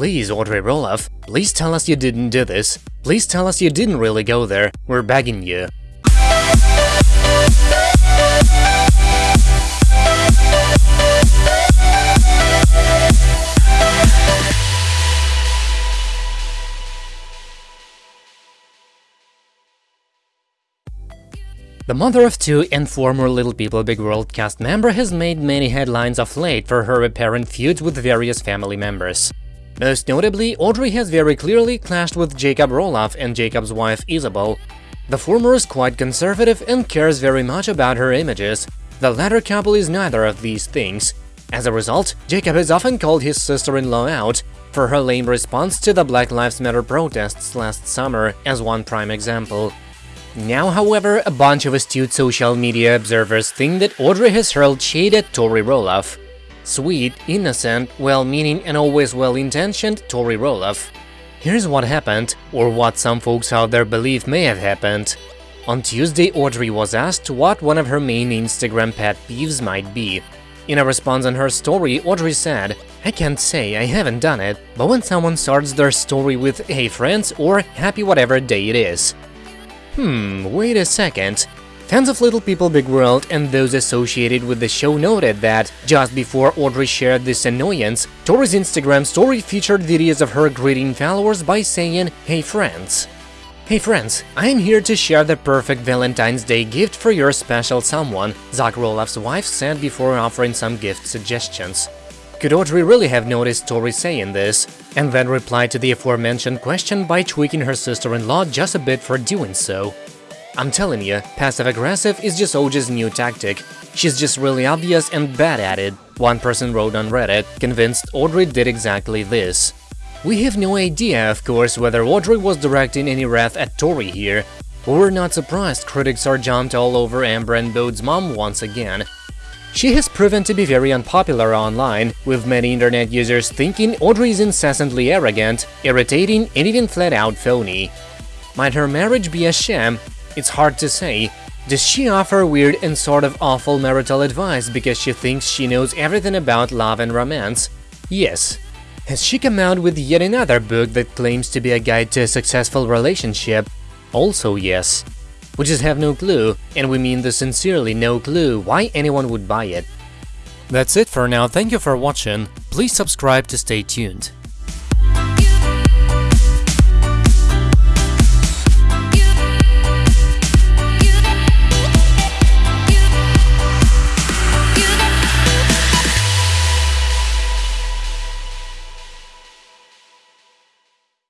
Please, Audrey Roloff, please tell us you didn't do this. Please tell us you didn't really go there. We're begging you. The mother of two and former Little People Big World cast member has made many headlines of late for her apparent feuds with various family members. Most notably, Audrey has very clearly clashed with Jacob Roloff and Jacob's wife Isabel. The former is quite conservative and cares very much about her images. The latter couple is neither of these things. As a result, Jacob has often called his sister-in-law out for her lame response to the Black Lives Matter protests last summer, as one prime example. Now, however, a bunch of astute social media observers think that Audrey has hurled shade at Tori Roloff. Sweet, innocent, well-meaning and always well-intentioned Tori Roloff. Here's what happened, or what some folks out there believe may have happened. On Tuesday, Audrey was asked what one of her main Instagram pet peeves might be. In a response on her story, Audrey said, I can't say, I haven't done it, but when someone starts their story with hey friends or happy whatever day it is. Hmm, wait a second. Fans of Little People Big World and those associated with the show noted that, just before Audrey shared this annoyance, Tori's Instagram story featured videos of her greeting followers by saying, Hey friends. Hey friends, I'm here to share the perfect Valentine's Day gift for your special someone, Zach Roloff's wife said before offering some gift suggestions. Could Audrey really have noticed Tori saying this, and then replied to the aforementioned question by tweaking her sister-in-law just a bit for doing so? I'm telling you, passive-aggressive is just OJ's new tactic. She's just really obvious and bad at it, one person wrote on Reddit, convinced Audrey did exactly this. We have no idea, of course, whether Audrey was directing any wrath at Tori here. We're not surprised critics are jumped all over Ember and Bode's mom once again, she has proven to be very unpopular online, with many internet users thinking Audrey is incessantly arrogant, irritating, and even flat-out phony. Might her marriage be a sham? It's hard to say. Does she offer weird and sort of awful marital advice because she thinks she knows everything about love and romance? Yes. Has she come out with yet another book that claims to be a guide to a successful relationship? Also yes. We just have no clue, and we mean the sincerely no clue why anyone would buy it. That's it for now, thank you for watching, please subscribe to stay tuned.